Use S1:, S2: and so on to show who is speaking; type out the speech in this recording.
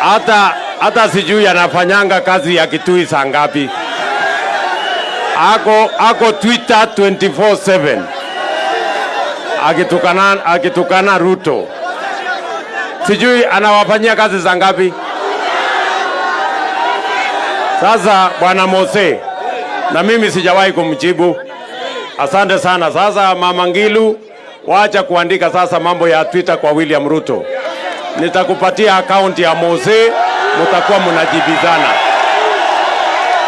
S1: hata hata sijui anafanyanga kazi ya Kitui saa ngapi. Ako, ako Twitter 24/7 akitukana, akitukana Ruto, sijui anawafanyia kazi za ngapi. Sasa bwana Mose, na mimi sijawahi kumjibu. Asante sana. Sasa mama Ngilu, wacha kuandika sasa mambo ya Twitter kwa William Ruto. Nitakupatia akaunti ya Mose, mutakuwa mnajibizana.